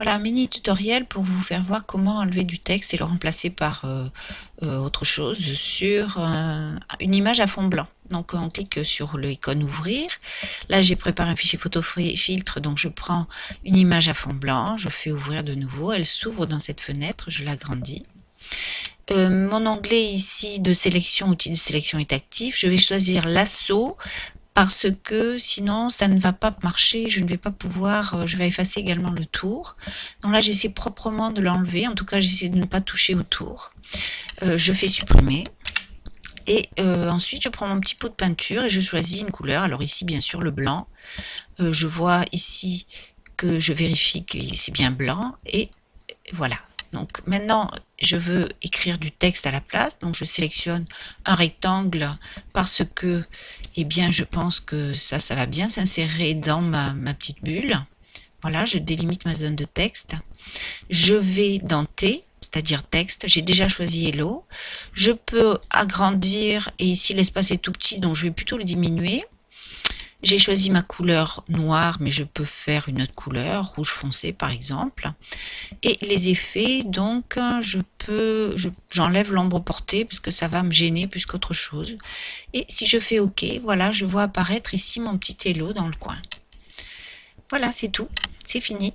Voilà un mini tutoriel pour vous faire voir comment enlever du texte et le remplacer par euh, euh, autre chose sur euh, une image à fond blanc. Donc on clique sur l'icône ouvrir. Là j'ai préparé un fichier photo filtre, donc je prends une image à fond blanc, je fais ouvrir de nouveau, elle s'ouvre dans cette fenêtre, je l'agrandis. mon onglet ici de sélection, outil de sélection est actif. Je vais choisir l'assaut parce que sinon ça ne va pas marcher, je ne vais pas pouvoir, euh, je vais effacer également le tour. Donc là j'essaie proprement de l'enlever, en tout cas j'essaie de ne pas toucher au tour. Euh, je fais supprimer. Et euh, ensuite je prends mon petit pot de peinture et je choisis une couleur. Alors ici bien sûr le blanc. je vois ici que je vérifie que c'est bien blanc et voilà. Donc maintenant, je veux écrire du texte à la place. Donc je sélectionne un rectangle parce que, eh bien, je pense que ça, ça va bien s'insérer dans ma, petite bulle. Voilà, je délimite ma zone de texte. Je vais dans T, c'est-à-dire texte. J'ai déjà choisi Hello. Je peux agrandir et ici l'espace est tout petit, donc je vais plutôt le diminuer. J'ai choisi ma couleur noire, mais je peux faire une autre couleur, rouge foncé par exemple. Et les effets, donc, je peux, j'enlève l'ombre portée parce que ça va me gêner plus qu'autre chose. Et si je fais OK, voilà, je vois apparaître ici mon petit hello dans le coin. Voilà, c'est tout, c'est fini.